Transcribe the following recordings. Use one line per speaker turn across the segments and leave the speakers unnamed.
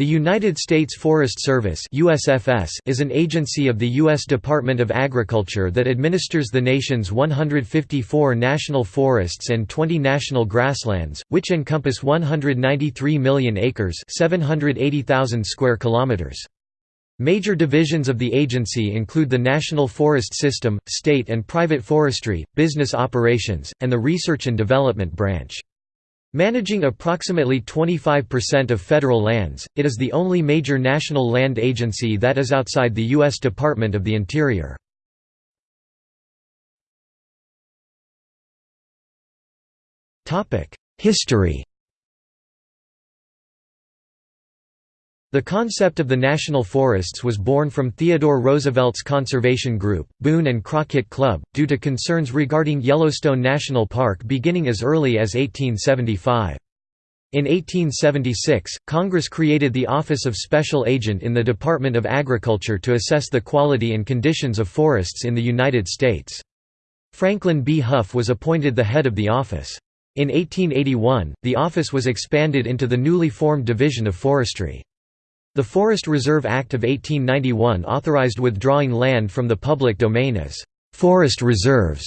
The United States Forest Service USFS is an agency of the U.S. Department of Agriculture that administers the nation's 154 national forests and 20 national grasslands, which encompass 193 million acres 780,000 square kilometers. Major divisions of the agency include the National Forest System, state and private forestry, business operations, and the Research and Development Branch. Managing approximately 25% of federal lands, it is the only major national land agency that is outside the U.S. Department of the Interior. History The concept of the national forests was born from Theodore Roosevelt's conservation group, Boone and Crockett Club, due to concerns regarding Yellowstone National Park beginning as early as 1875. In 1876, Congress created the Office of Special Agent in the Department of Agriculture to assess the quality and conditions of forests in the United States. Franklin B. Hough was appointed the head of the office. In 1881, the office was expanded into the newly formed Division of Forestry. The Forest Reserve Act of 1891 authorized withdrawing land from the public domain as «forest reserves»,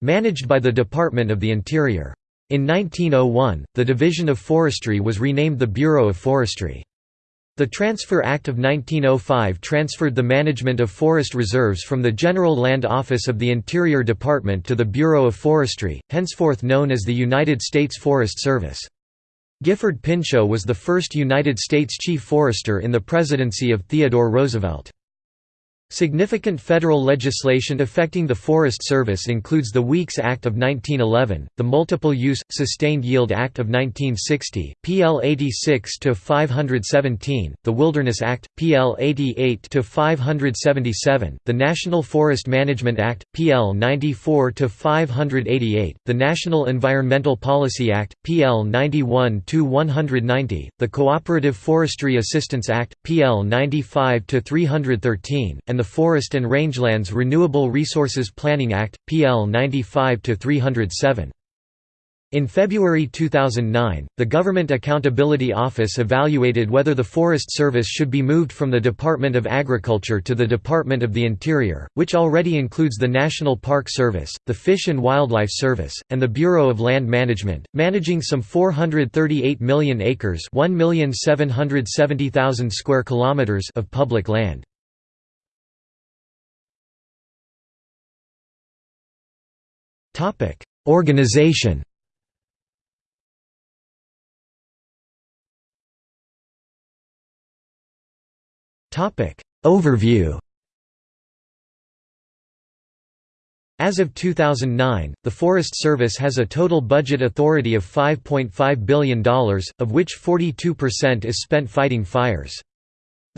managed by the Department of the Interior. In 1901, the Division of Forestry was renamed the Bureau of Forestry. The Transfer Act of 1905 transferred the management of forest reserves from the General Land Office of the Interior Department to the Bureau of Forestry, henceforth known as the United States Forest Service. Gifford Pinchot was the first United States Chief Forester in the presidency of Theodore Roosevelt. Significant federal legislation affecting the Forest Service includes the Weeks Act of 1911, the Multiple Use, Sustained Yield Act of 1960, PL 86-517, the Wilderness Act, PL 88-577, the National Forest Management Act, PL 94-588, the National Environmental Policy Act, PL 91-190, the Cooperative Forestry Assistance Act, PL 95-313, and the Forest and Rangelands Renewable Resources Planning Act, PL 95-307. In February 2009, the Government Accountability Office evaluated whether the Forest Service should be moved from the Department of Agriculture to the Department of the Interior, which already includes the National Park Service, the Fish and Wildlife Service, and the Bureau of Land Management, managing some 438 million acres square kilometers of public land. Organization. Overview. As of 2009, the Forest Service has a total budget authority of $5.5 billion, of which 42% is spent fighting fires.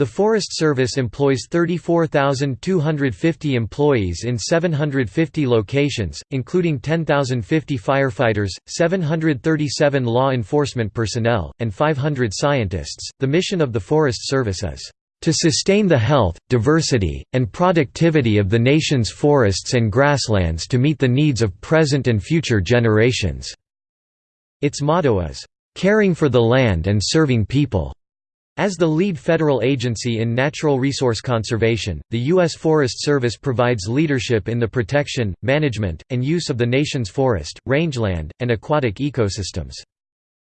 The Forest Service employs 34,250 employees in 750 locations, including 10,050 firefighters, 737 law enforcement personnel, and 500 scientists. The mission of the Forest Service is to sustain the health, diversity, and productivity of the nation's forests and grasslands to meet the needs of present and future generations." Its motto is, "...caring for the land and serving people." As the lead federal agency in natural resource conservation, the U.S. Forest Service provides leadership in the protection, management, and use of the nation's forest, rangeland, and aquatic ecosystems.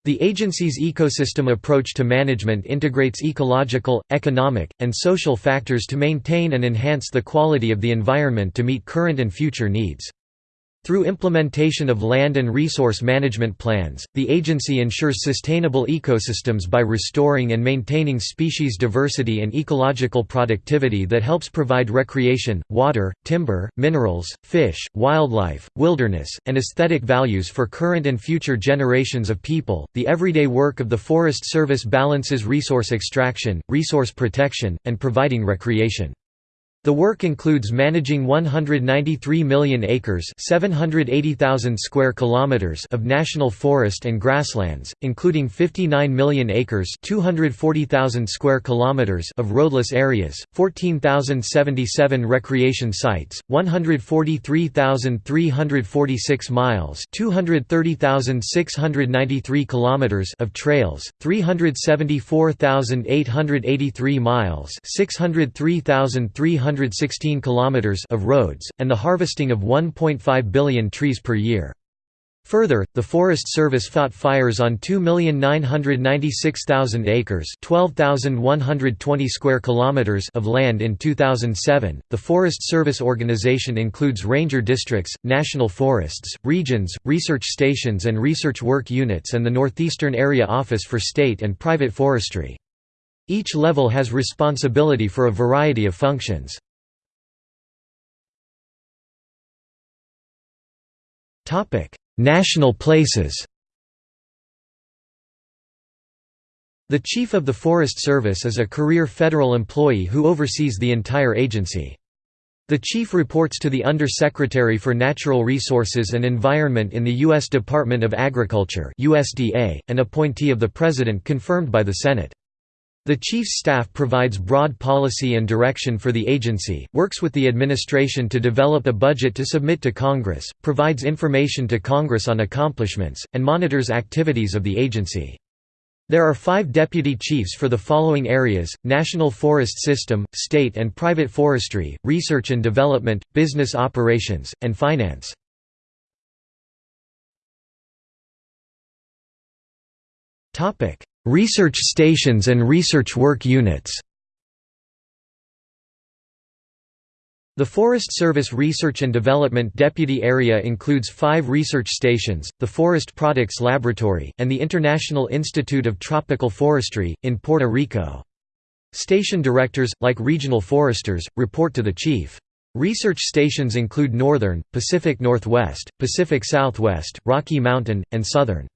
The agency's ecosystem approach to management integrates ecological, economic, and social factors to maintain and enhance the quality of the environment to meet current and future needs. Through implementation of land and resource management plans, the agency ensures sustainable ecosystems by restoring and maintaining species diversity and ecological productivity that helps provide recreation, water, timber, minerals, fish, wildlife, wilderness, and aesthetic values for current and future generations of people. The everyday work of the Forest Service balances resource extraction, resource protection, and providing recreation. The work includes managing 193 million acres (780,000 square kilometers) of national forest and grasslands, including 59 million acres (240,000 square kilometers) of roadless areas, 14,077 recreation sites, 143,346 miles (230,693 kilometers) of trails, 374,883 miles (603,300 116 kilometers of roads, and the harvesting of 1.5 billion trees per year. Further, the Forest Service fought fires on 2,996,000 acres, 12,120 square kilometers of land in 2007. The Forest Service organization includes ranger districts, national forests, regions, research stations and research work units and the Northeastern Area Office for State and Private Forestry. Each level has responsibility for a variety of functions. National places The Chief of the Forest Service is a career federal employee who oversees the entire agency. The Chief reports to the Under-Secretary for Natural Resources and Environment in the U.S. Department of Agriculture USDA, an appointee of the President confirmed by the Senate. The Chief's staff provides broad policy and direction for the agency, works with the administration to develop a budget to submit to Congress, provides information to Congress on accomplishments, and monitors activities of the agency. There are five deputy chiefs for the following areas, National Forest System, State and Private Forestry, Research and Development, Business Operations, and Finance. Research stations and research work units The Forest Service Research and Development Deputy Area includes five research stations, the Forest Products Laboratory, and the International Institute of Tropical Forestry, in Puerto Rico. Station directors, like regional foresters, report to the chief. Research stations include Northern, Pacific Northwest, Pacific Southwest, Rocky Mountain, and Southern.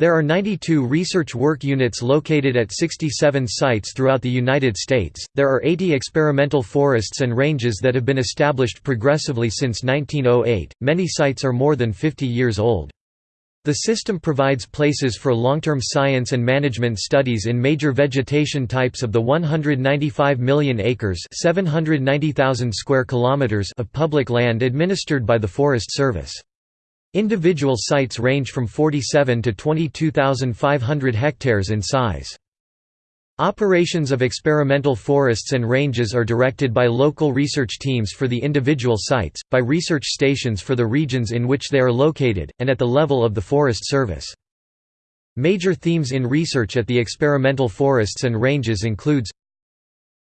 There are 92 research work units located at 67 sites throughout the United States. There are 80 experimental forests and ranges that have been established progressively since 1908. Many sites are more than 50 years old. The system provides places for long-term science and management studies in major vegetation types of the 195 million acres (790,000 square kilometers) of public land administered by the Forest Service. Individual sites range from 47 to 22,500 hectares in size. Operations of experimental forests and ranges are directed by local research teams for the individual sites, by research stations for the regions in which they are located, and at the level of the Forest Service. Major themes in research at the experimental forests and ranges includes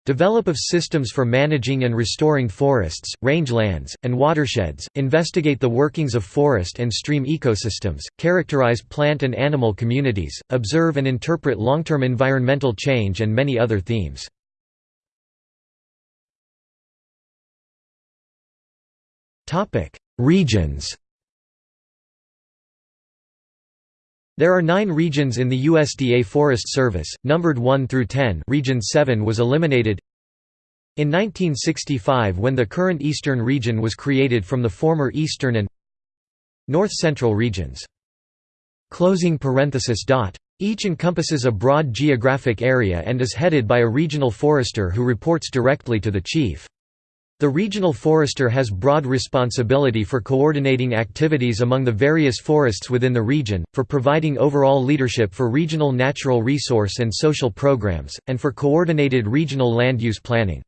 Develop of systems for managing and restoring forests, rangelands, and watersheds, investigate the workings of forest and stream ecosystems, characterize plant and animal communities, observe and interpret long-term environmental change and many other themes. Regions There are nine regions in the USDA Forest Service, numbered 1 through 10 Region 7 was eliminated in 1965 when the current Eastern region was created from the former Eastern and North Central regions. Each encompasses a broad geographic area and is headed by a regional forester who reports directly to the chief. The regional forester has broad responsibility for coordinating activities among the various forests within the region, for providing overall leadership for regional natural resource and social programs, and for coordinated regional land use planning.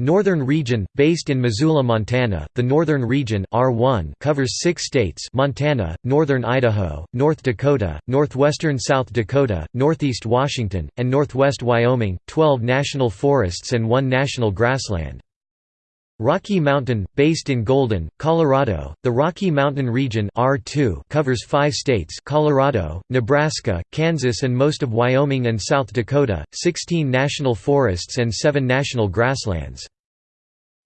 Northern Region, based in Missoula, Montana, the Northern Region R1 covers six states Montana, Northern Idaho, North Dakota, Northwestern South Dakota, Northeast Washington, and Northwest Wyoming, 12 national forests and one national grassland. Rocky Mountain, based in Golden, Colorado, the Rocky Mountain region R2 covers five states Colorado, Nebraska, Kansas and most of Wyoming and South Dakota, 16 national forests and seven national grasslands.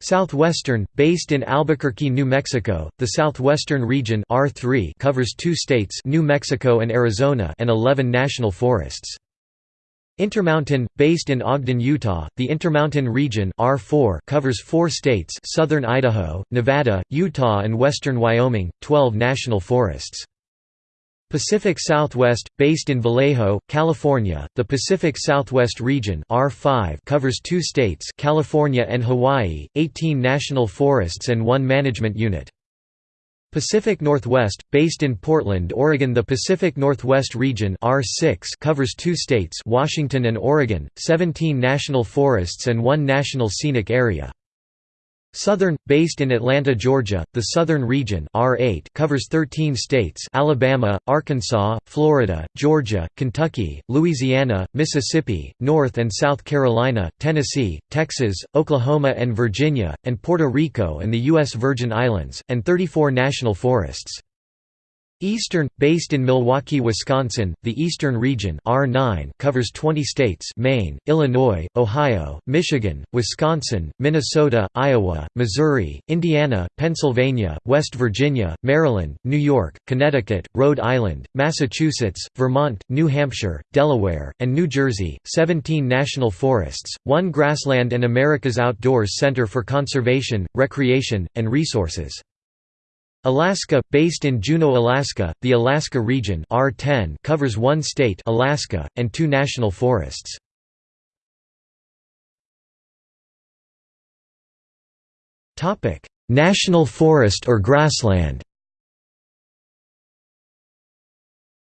Southwestern, based in Albuquerque, New Mexico, the Southwestern region R3 covers two states New Mexico and Arizona and 11 national forests. Intermountain, based in Ogden, Utah, the Intermountain region R4 covers four states southern Idaho, Nevada, Utah and western Wyoming, 12 national forests. Pacific Southwest, based in Vallejo, California, the Pacific Southwest region R5 covers two states California and Hawaii, 18 national forests and one management unit. Pacific Northwest, based in Portland, Oregon The Pacific Northwest region R6 covers two states Washington and Oregon, 17 national forests and one national scenic area. Southern, based in Atlanta, Georgia, the Southern Region R8 covers 13 states Alabama, Arkansas, Florida, Georgia, Kentucky, Louisiana, Mississippi, North and South Carolina, Tennessee, Texas, Oklahoma and Virginia, and Puerto Rico and the U.S. Virgin Islands, and 34 national forests. Eastern, based in Milwaukee, Wisconsin, the Eastern Region R9 covers 20 states Maine, Illinois, Ohio, Michigan, Wisconsin, Minnesota, Iowa, Missouri, Indiana, Pennsylvania, West Virginia, Maryland, New York, Connecticut, Rhode Island, Massachusetts, Vermont, New Hampshire, Delaware, and New Jersey, 17 national forests, one grassland and America's Outdoors Center for Conservation, Recreation, and Resources. Alaska, based in Juneau, Alaska, the Alaska region R10 covers one state Alaska, and two national forests. national forest or grassland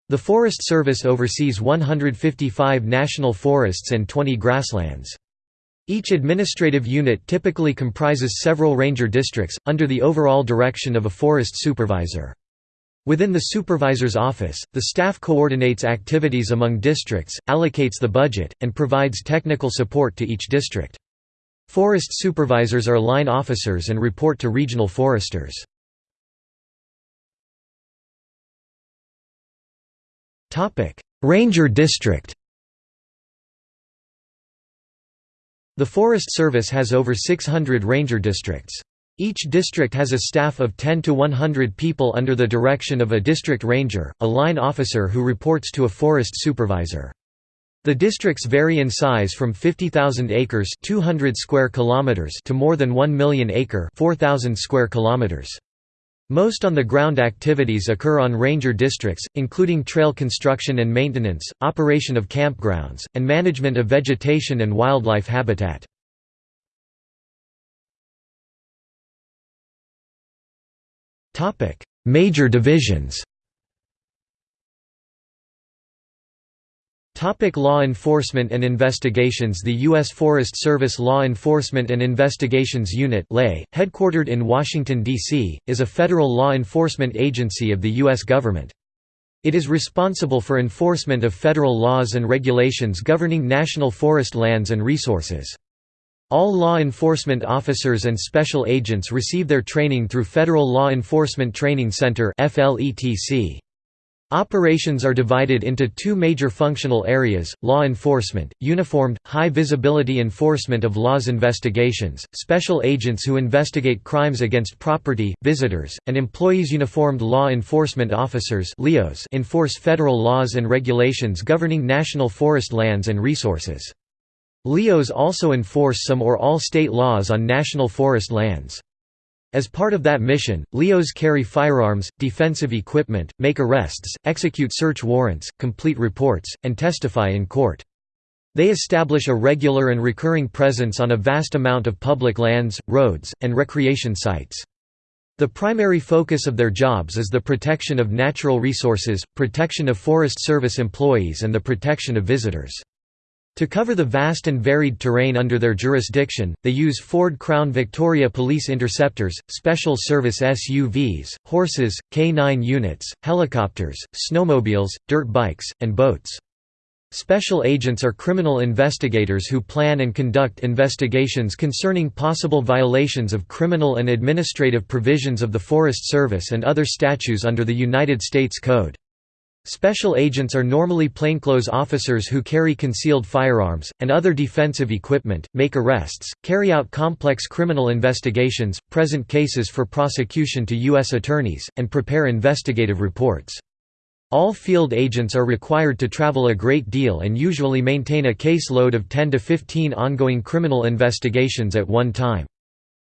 The Forest Service oversees 155 national forests and 20 grasslands. Each administrative unit typically comprises several ranger districts, under the overall direction of a forest supervisor. Within the supervisor's office, the staff coordinates activities among districts, allocates the budget, and provides technical support to each district. Forest supervisors are line officers and report to regional foresters. Ranger district The Forest Service has over 600 ranger districts. Each district has a staff of 10 to 100 people under the direction of a district ranger, a line officer who reports to a forest supervisor. The districts vary in size from 50,000 acres 200 square kilometers to more than 1 million acre 4,000 square kilometers. Most on-the-ground activities occur on ranger districts, including trail construction and maintenance, operation of campgrounds, and management of vegetation and wildlife habitat. Major divisions Topic law enforcement and investigations The U.S. Forest Service Law Enforcement and Investigations Unit headquartered in Washington, D.C., is a federal law enforcement agency of the U.S. government. It is responsible for enforcement of federal laws and regulations governing national forest lands and resources. All law enforcement officers and special agents receive their training through Federal Law Enforcement Training Center FLETC. Operations are divided into two major functional areas, law enforcement, uniformed, high-visibility enforcement of laws investigations, special agents who investigate crimes against property, visitors, and employees uniformed law enforcement officers enforce federal laws and regulations governing national forest lands and resources. LEOs also enforce some or all state laws on national forest lands. As part of that mission, LEOs carry firearms, defensive equipment, make arrests, execute search warrants, complete reports, and testify in court. They establish a regular and recurring presence on a vast amount of public lands, roads, and recreation sites. The primary focus of their jobs is the protection of natural resources, protection of Forest Service employees and the protection of visitors. To cover the vast and varied terrain under their jurisdiction, they use Ford Crown Victoria police interceptors, special service SUVs, horses, K-9 units, helicopters, snowmobiles, dirt bikes, and boats. Special agents are criminal investigators who plan and conduct investigations concerning possible violations of criminal and administrative provisions of the Forest Service and other statutes under the United States Code. Special agents are normally plainclothes officers who carry concealed firearms, and other defensive equipment, make arrests, carry out complex criminal investigations, present cases for prosecution to U.S. attorneys, and prepare investigative reports. All field agents are required to travel a great deal and usually maintain a caseload of 10 to 15 ongoing criminal investigations at one time.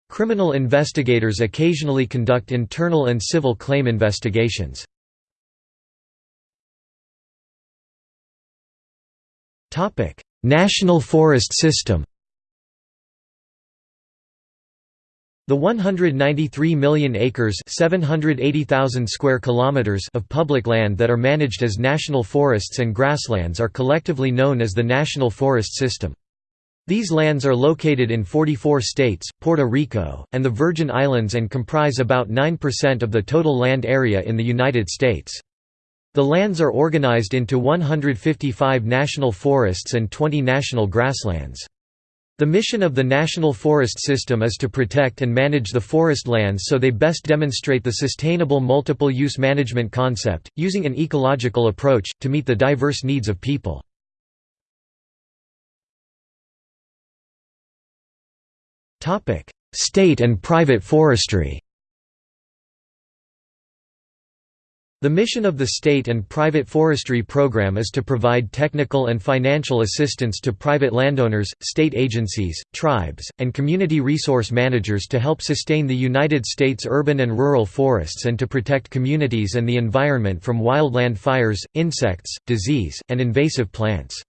Criminal investigators occasionally conduct internal and civil claim investigations. National Forest System The 193 million acres 780,000 square kilometers of public land that are managed as national forests and grasslands are collectively known as the National Forest System. These lands are located in 44 states, Puerto Rico, and the Virgin Islands and comprise about 9% of the total land area in the United States. The lands are organized into 155 national forests and 20 national grasslands. The mission of the National Forest System is to protect and manage the forest lands so they best demonstrate the sustainable multiple-use management concept, using an ecological approach, to meet the diverse needs of people. State and private forestry The mission of the state and private forestry program is to provide technical and financial assistance to private landowners, state agencies, tribes, and community resource managers to help sustain the United States urban and rural forests and to protect communities and the environment from wildland fires, insects, disease, and invasive plants.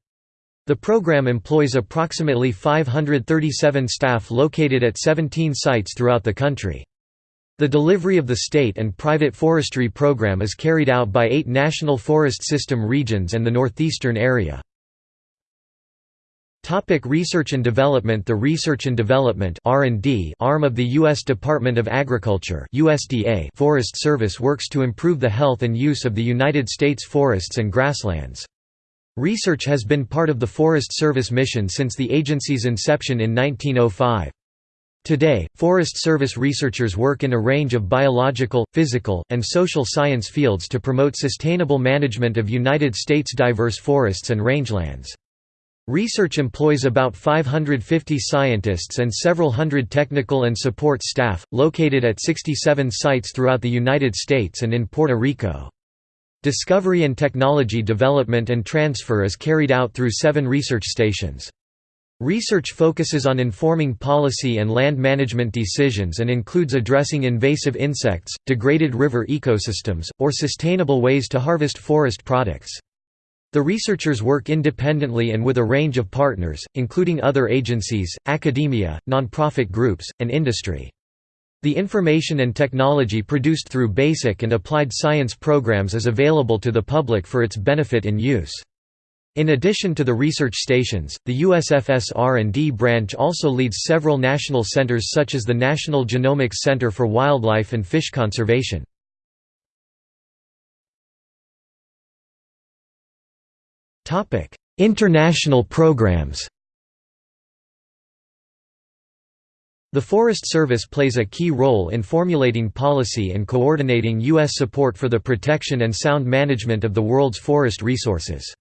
The program employs approximately 537 staff located at 17 sites throughout the country. The delivery of the state and private forestry program is carried out by eight National Forest System regions and the northeastern area. Topic research and development The Research and Development arm of the U.S. Department of Agriculture USDA Forest Service works to improve the health and use of the United States forests and grasslands. Research has been part of the Forest Service mission since the agency's inception in 1905. Today, Forest Service researchers work in a range of biological, physical, and social science fields to promote sustainable management of United States diverse forests and rangelands. Research employs about 550 scientists and several hundred technical and support staff, located at 67 sites throughout the United States and in Puerto Rico. Discovery and technology development and transfer is carried out through seven research stations. Research focuses on informing policy and land management decisions and includes addressing invasive insects, degraded river ecosystems, or sustainable ways to harvest forest products. The researchers work independently and with a range of partners, including other agencies, academia, nonprofit groups, and industry. The information and technology produced through basic and applied science programs is available to the public for its benefit and use. In addition to the research stations, the USFS R&D branch also leads several national centers such as the National Genomics Center for Wildlife and Fish Conservation. International programs The Forest Service plays a key role in formulating policy and coordinating U.S. support for the protection and sound management of the world's forest resources.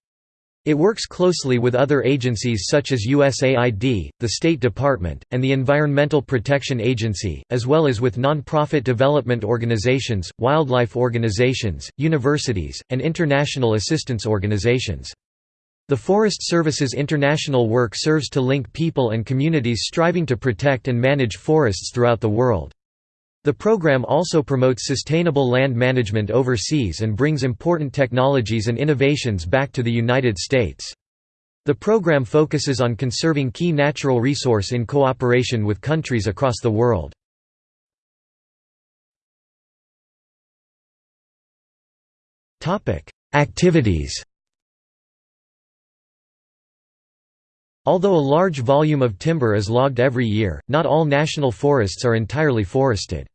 It works closely with other agencies such as USAID, the State Department, and the Environmental Protection Agency, as well as with non-profit development organizations, wildlife organizations, universities, and international assistance organizations. The Forest Service's international work serves to link people and communities striving to protect and manage forests throughout the world. The program also promotes sustainable land management overseas and brings important technologies and innovations back to the United States. The program focuses on conserving key natural resource in cooperation with countries across the world. Activities Although a large volume of timber is logged every year, not all national forests are entirely forested.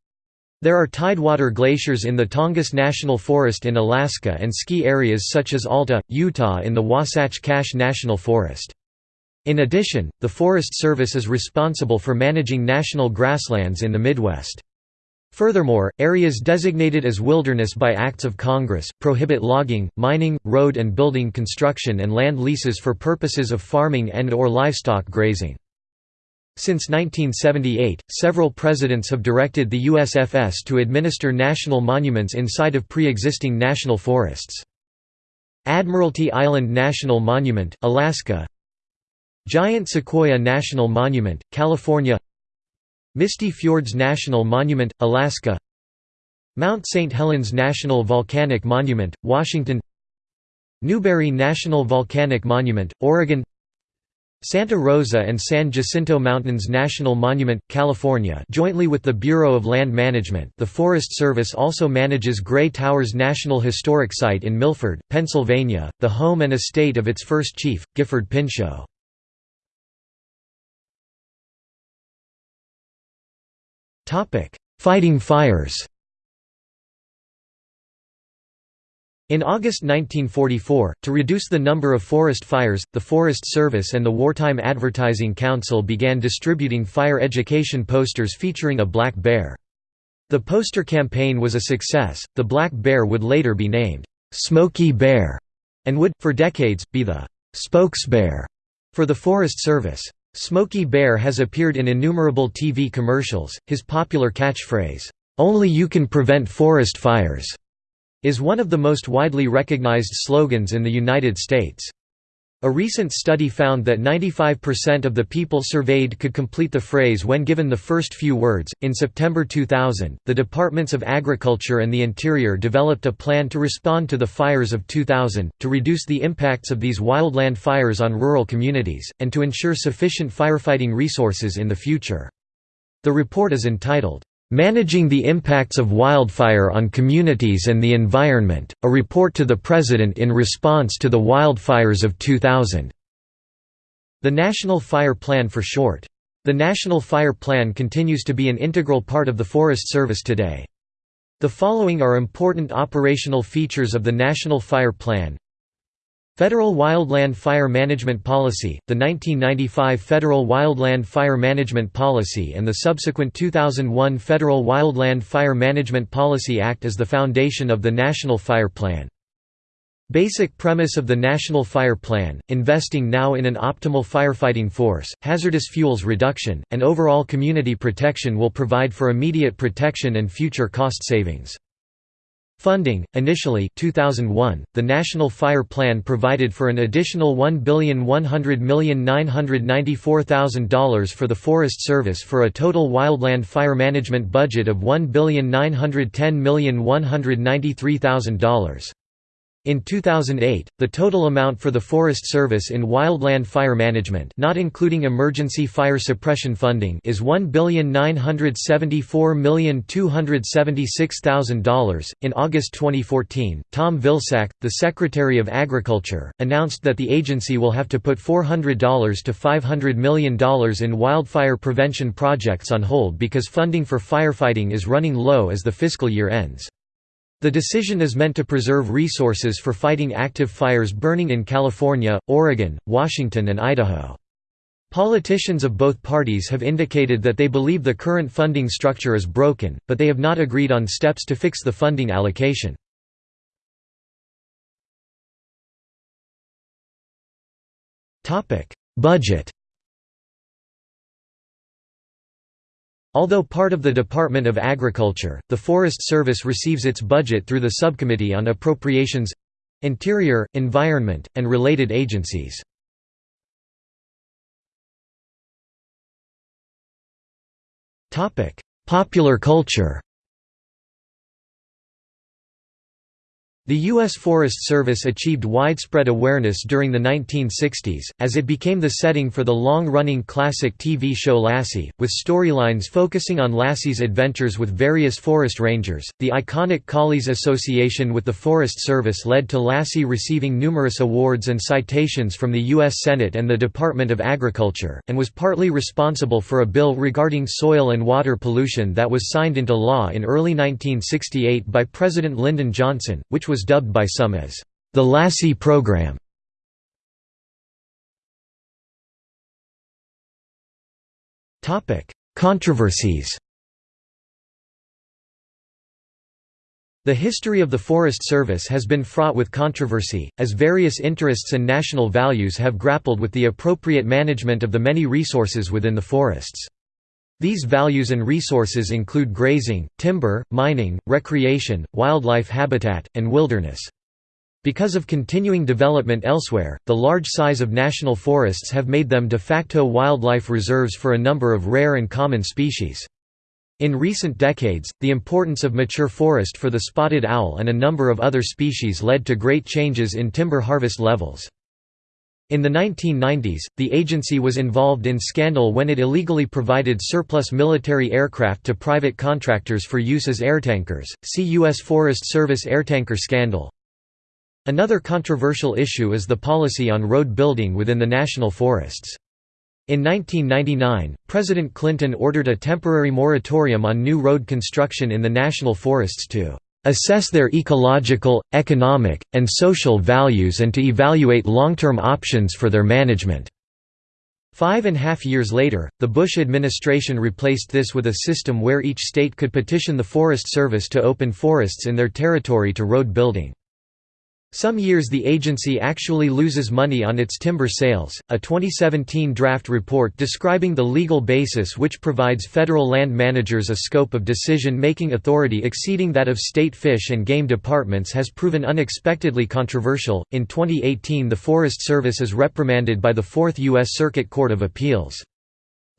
There are tidewater glaciers in the Tongass National Forest in Alaska and ski areas such as Alta, Utah in the Wasatch Cache National Forest. In addition, the Forest Service is responsible for managing national grasslands in the Midwest. Furthermore, areas designated as wilderness by acts of Congress, prohibit logging, mining, road and building construction and land leases for purposes of farming and or livestock grazing. Since 1978, several presidents have directed the USFS to administer national monuments inside of pre-existing national forests. Admiralty Island National Monument, Alaska Giant Sequoia National Monument, California Misty Fjords National Monument, Alaska Mount St. Helens National Volcanic Monument, Washington Newberry National Volcanic Monument, Oregon Santa Rosa and San Jacinto Mountains National Monument, California jointly with the Bureau of Land Management the Forest Service also manages Grey Towers National Historic Site in Milford, Pennsylvania, the home and estate of its first chief, Gifford Pinchot. Fighting fires In August 1944, to reduce the number of forest fires, the Forest Service and the Wartime Advertising Council began distributing fire education posters featuring a black bear. The poster campaign was a success. The black bear would later be named "'Smokey Bear and would, for decades, be the spokesbear for the Forest Service. Smokey Bear has appeared in innumerable TV commercials. His popular catchphrase, Only you can prevent forest fires is one of the most widely recognized slogans in the United States. A recent study found that 95% of the people surveyed could complete the phrase when given the first few words. In September 2000, the Departments of Agriculture and the Interior developed a plan to respond to the fires of 2000, to reduce the impacts of these wildland fires on rural communities, and to ensure sufficient firefighting resources in the future. The report is entitled, Managing the Impacts of Wildfire on Communities and the Environment, a report to the President in response to the wildfires of 2000. The National Fire Plan for short. The National Fire Plan continues to be an integral part of the Forest Service today. The following are important operational features of the National Fire Plan Federal Wildland Fire Management Policy, the 1995 Federal Wildland Fire Management Policy and the subsequent 2001 Federal Wildland Fire Management Policy Act is the foundation of the National Fire Plan. Basic premise of the National Fire Plan, investing now in an optimal firefighting force, hazardous fuels reduction, and overall community protection will provide for immediate protection and future cost savings. Funding Initially 2001, the National Fire Plan provided for an additional $1,100,994,000 for the Forest Service for a total wildland fire management budget of $1,910,193,000. In 2008, the total amount for the Forest Service in wildland fire management not including emergency fire suppression funding is $1,974,276,000. In August 2014, Tom Vilsack, the Secretary of Agriculture, announced that the agency will have to put $400 to $500 million in wildfire prevention projects on hold because funding for firefighting is running low as the fiscal year ends. The decision is meant to preserve resources for fighting active fires burning in California, Oregon, Washington and Idaho. Politicians of both parties have indicated that they believe the current funding structure is broken, but they have not agreed on steps to fix the funding allocation. Budget Although part of the Department of Agriculture, the Forest Service receives its budget through the Subcommittee on Appropriations—Interior, Environment, and related agencies. Popular culture The U.S. Forest Service achieved widespread awareness during the 1960s, as it became the setting for the long-running classic TV show Lassie, with storylines focusing on Lassie's adventures with various forest rangers. The iconic Collies association with the Forest Service led to Lassie receiving numerous awards and citations from the U.S. Senate and the Department of Agriculture, and was partly responsible for a bill regarding soil and water pollution that was signed into law in early 1968 by President Lyndon Johnson, which was dubbed by some as the Lassie program. Controversies The history of the Forest Service has been fraught with controversy, as various interests and national values have grappled with the appropriate management of the many resources within the forests. These values and resources include grazing, timber, mining, recreation, wildlife habitat, and wilderness. Because of continuing development elsewhere, the large size of national forests have made them de facto wildlife reserves for a number of rare and common species. In recent decades, the importance of mature forest for the spotted owl and a number of other species led to great changes in timber harvest levels. In the 1990s, the agency was involved in scandal when it illegally provided surplus military aircraft to private contractors for use as airtankers. See U.S. Forest Service airtanker scandal. Another controversial issue is the policy on road building within the national forests. In 1999, President Clinton ordered a temporary moratorium on new road construction in the national forests to assess their ecological, economic, and social values and to evaluate long-term options for their management." Five and a half years later, the Bush administration replaced this with a system where each state could petition the Forest Service to open forests in their territory to road building. Some years the agency actually loses money on its timber sales. A 2017 draft report describing the legal basis which provides federal land managers a scope of decision making authority exceeding that of state fish and game departments has proven unexpectedly controversial. In 2018, the Forest Service is reprimanded by the Fourth U.S. Circuit Court of Appeals.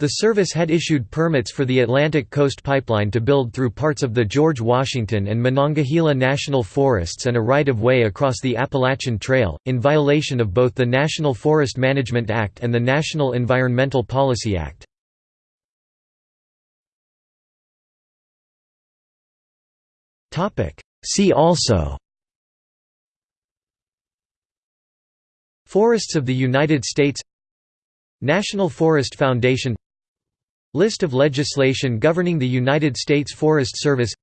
The service had issued permits for the Atlantic Coast Pipeline to build through parts of the George Washington and Monongahela National Forests and a right-of-way across the Appalachian Trail, in violation of both the National Forest Management Act and the National Environmental Policy Act. See also Forests of the United States National Forest Foundation List of legislation governing the United States Forest Service.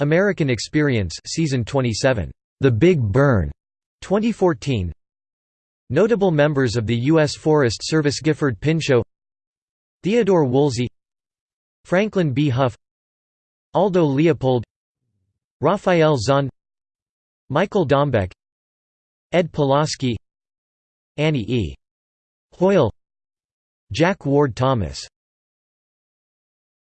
American Experience Season 27, The Big Burn, 2014 Notable members of the U.S. Forest Service Gifford Pinchot. Theodore Woolsey. Franklin B. Hough Aldo Leopold. Raphael Zon. Michael Dombeck. Ed Pulaski. Annie E. Hoyle. Jack Ward Thomas